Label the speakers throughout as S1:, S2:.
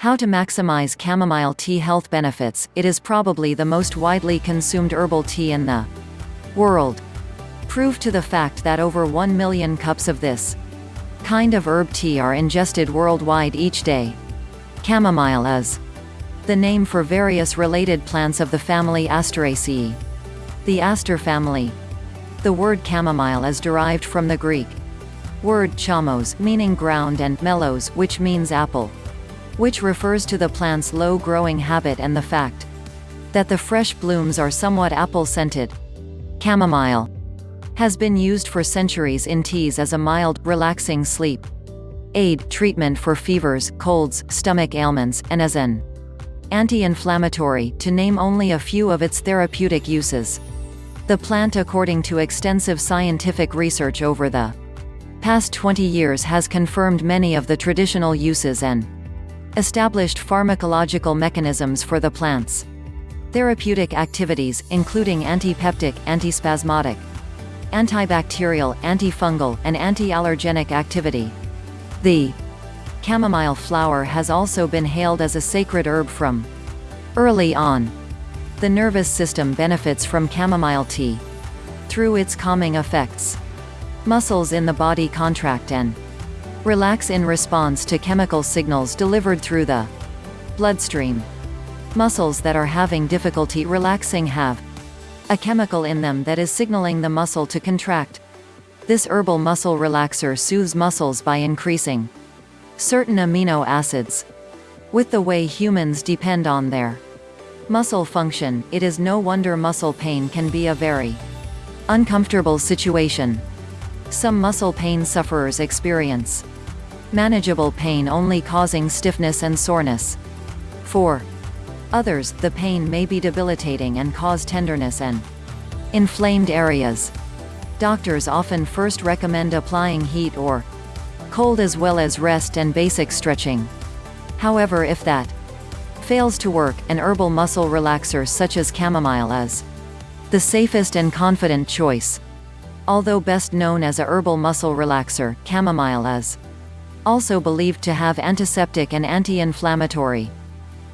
S1: How to maximize chamomile tea health benefits, it is probably the most widely consumed herbal tea in the world. Proof to the fact that over 1 million cups of this kind of herb tea are ingested worldwide each day. Chamomile is the name for various related plants of the family Asteraceae. The aster family. The word chamomile is derived from the Greek word chamos meaning ground and melos which means apple which refers to the plant's low growing habit and the fact that the fresh blooms are somewhat apple-scented. Chamomile has been used for centuries in teas as a mild, relaxing sleep aid treatment for fevers, colds, stomach ailments, and as an anti-inflammatory, to name only a few of its therapeutic uses. The plant according to extensive scientific research over the past 20 years has confirmed many of the traditional uses and established pharmacological mechanisms for the plants. Therapeutic activities, including antipeptic, antispasmodic, antibacterial, antifungal, and anti-allergenic activity. The chamomile flower has also been hailed as a sacred herb from early on. The nervous system benefits from chamomile tea through its calming effects. Muscles in the body contract and Relax in response to chemical signals delivered through the bloodstream. Muscles that are having difficulty relaxing have a chemical in them that is signaling the muscle to contract. This herbal muscle relaxer soothes muscles by increasing certain amino acids. With the way humans depend on their muscle function, it is no wonder muscle pain can be a very uncomfortable situation. Some muscle pain sufferers experience manageable pain only causing stiffness and soreness. 4. Others, the pain may be debilitating and cause tenderness and inflamed areas. Doctors often first recommend applying heat or cold as well as rest and basic stretching. However if that fails to work, an herbal muscle relaxer such as chamomile is the safest and confident choice. Although best known as a herbal muscle relaxer, chamomile is also believed to have antiseptic and anti-inflammatory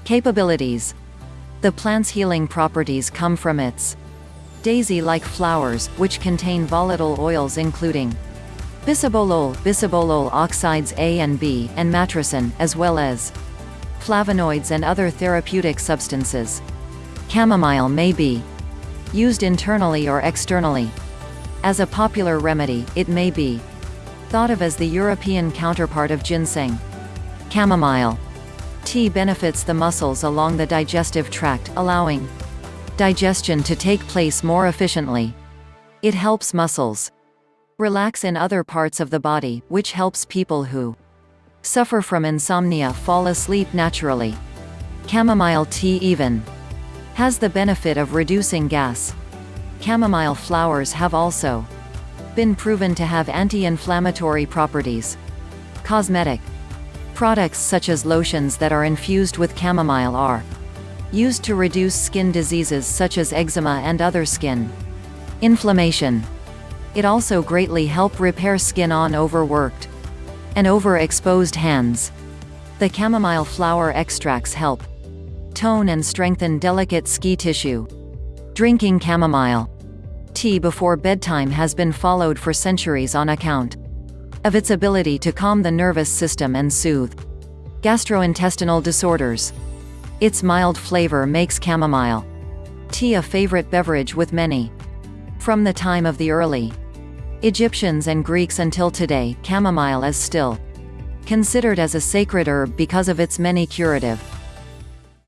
S1: capabilities. The plant's healing properties come from its daisy-like flowers, which contain volatile oils including bisabolol, bisabolol oxides A and B, and matricin, as well as flavonoids and other therapeutic substances. Chamomile may be used internally or externally. As a popular remedy, it may be thought of as the European counterpart of ginseng. Chamomile tea benefits the muscles along the digestive tract, allowing digestion to take place more efficiently. It helps muscles relax in other parts of the body, which helps people who suffer from insomnia fall asleep naturally. Chamomile tea even has the benefit of reducing gas. Chamomile flowers have also been proven to have anti-inflammatory properties. Cosmetic products such as lotions that are infused with chamomile are used to reduce skin diseases such as eczema and other skin inflammation. It also greatly help repair skin on overworked and overexposed hands. The chamomile flower extracts help tone and strengthen delicate ski tissue. Drinking chamomile tea before bedtime has been followed for centuries on account of its ability to calm the nervous system and soothe gastrointestinal disorders. Its mild flavor makes chamomile tea a favorite beverage with many. From the time of the early Egyptians and Greeks until today, chamomile is still considered as a sacred herb because of its many curative